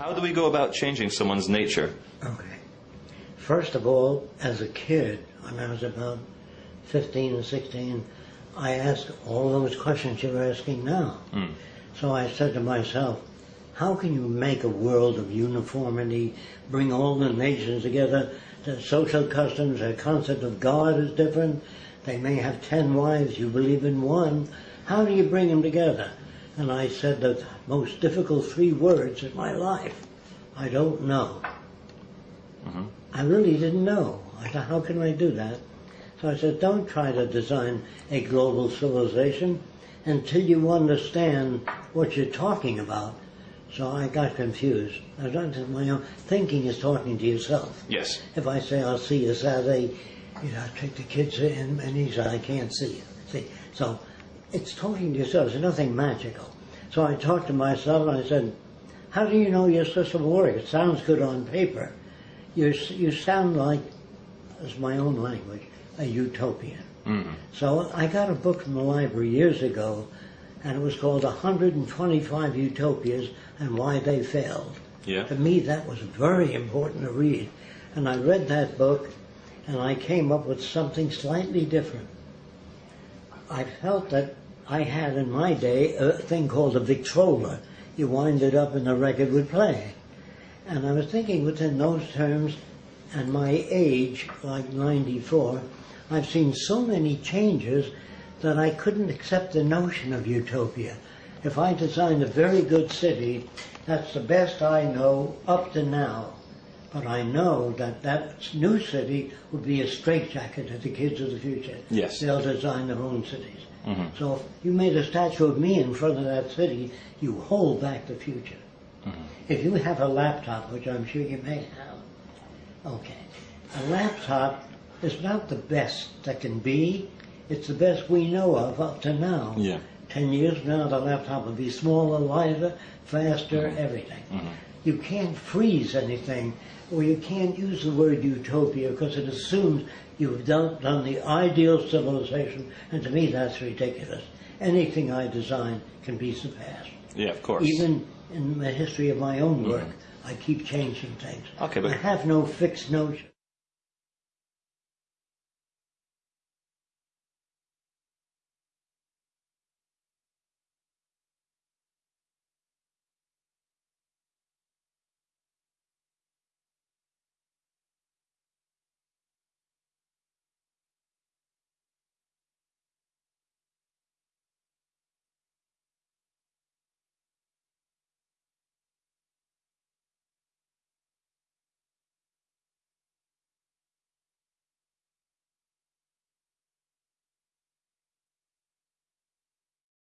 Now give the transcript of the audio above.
How do we go about changing someone's nature? Okay. First of all, as a kid, when I was about 15 or 16, I asked all those questions you're asking now. Mm. So I said to myself, how can you make a world of uniformity, bring all the nations together? Their social customs, their concept of God is different. They may have 10 wives, you believe in one. How do you bring them together? And I said the most difficult three words in my life. I don't know. Mm-hmm. I really didn't know. I said, how can I do that? So I said, don't try to design a global civilization until you understand what you're talking about. So I got confused. I don't my own thinking is talking to yourself. Yes. If I say I'll see you Saturday, you know, I take the kids in and he said I can't see you. See, so it's talking to yourself. There's nothing magical. So I talked to myself and I said, "How do you know your system will work? It sounds good on paper. You you sound like, as my own language, a utopian." Mhm. So I got a book from the library years ago, and it was called 125 Utopias and Why They Failed. Yeah. To me, that was very important to read. And I read that book, and I came up with something slightly different. I felt that I had in my day a thing called a Victrola. You wind it up and the record would play. And I was thinking within those terms, and my age, like 94, I've seen so many changes that I couldn't accept the notion of utopia. If I designed a very good city, that's the best I know up to now. But I know that that new city would be a straitjacket to the kids of the future. Yes. They'll design their own cities. Mhm. So if you made a statue of me in front of that city, you hold back the future. If you have a laptop, which I'm sure you may have, okay, a laptop is not the best that can be. It's the best we know of up to now. Yeah. Ten years now, the laptop will be smaller, lighter, faster, mm-hmm. everything. Mm-hmm. You can't freeze anything, or you can't use the word utopia because it assumes you've done, done the ideal civilization, and to me that's ridiculous. Anything I design can be surpassed. Yeah, of course. Even in the history of my own work, mm-hmm. I keep changing things. Okay, but- I have no fixed notion.